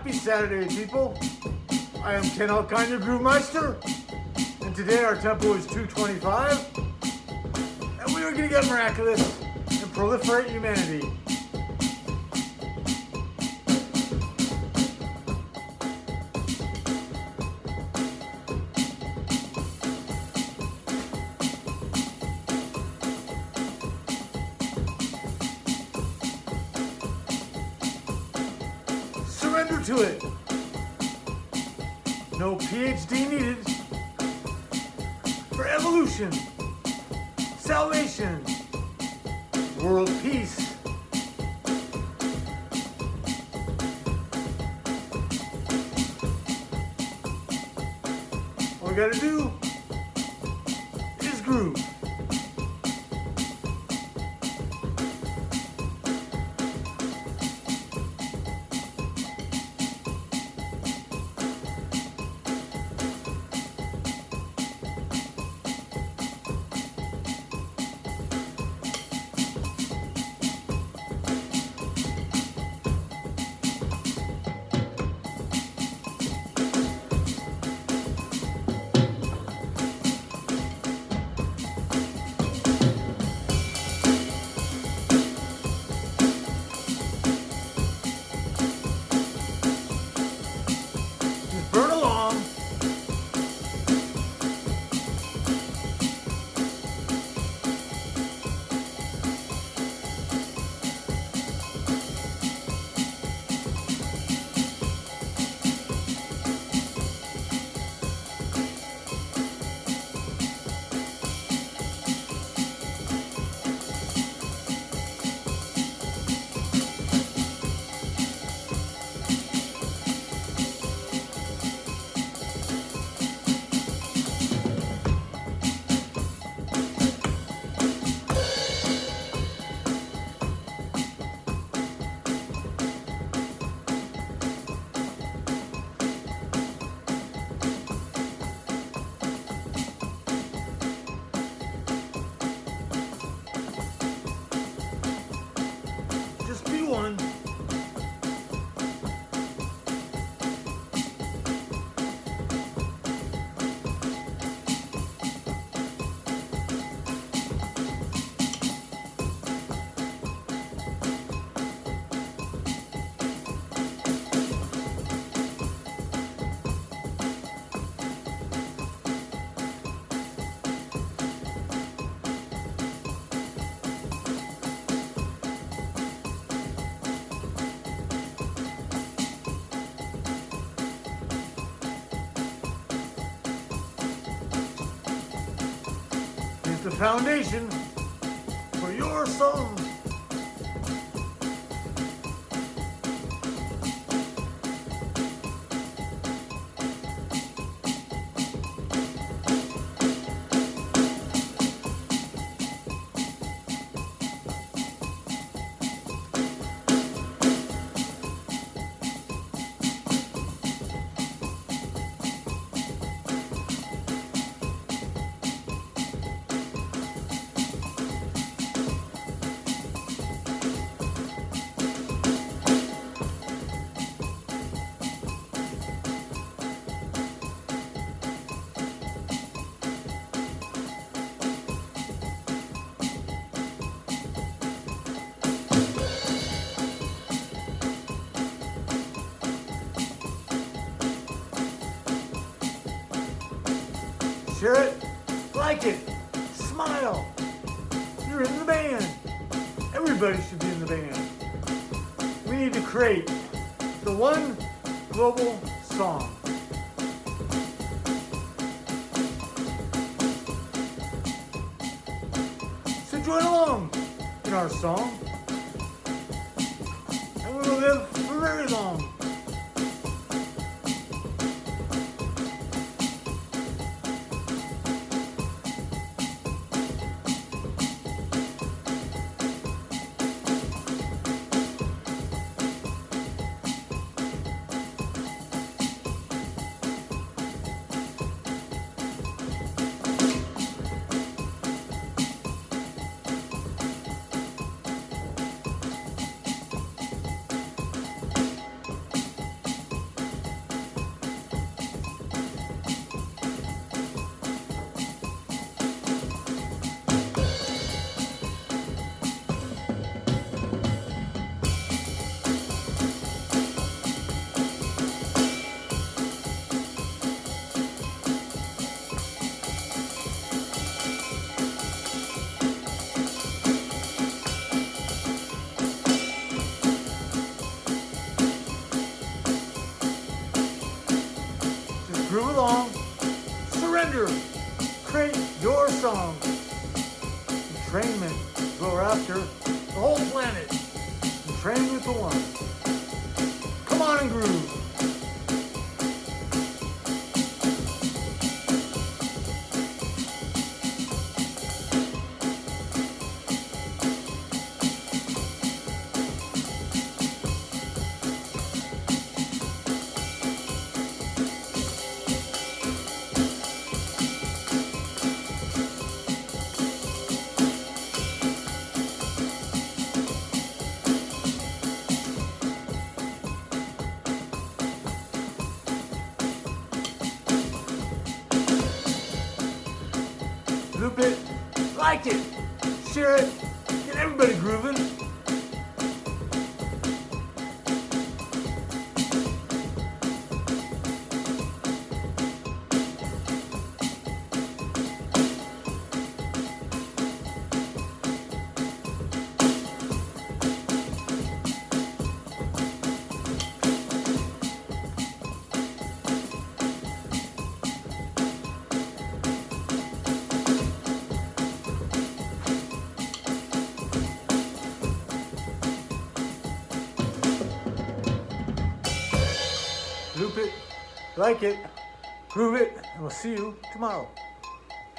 Happy Saturday, people. I am Ken Alkine, your Groove and today our tempo is 225, and we are going to get miraculous and proliferate humanity. Surrender to it. No PhD needed for evolution, salvation, world peace. All we gotta do is groove. One. The foundation for your song. Share it, like it, smile. You're in the band. Everybody should be in the band. We need to create the one global song. So join along in our song. And we will live for very long. Along, surrender, create your song. Entrainment, go after the whole planet. Entrain with the one. Come on and groove. Like it, share it, get everybody grooving. Like it, groove it, and we'll see you tomorrow.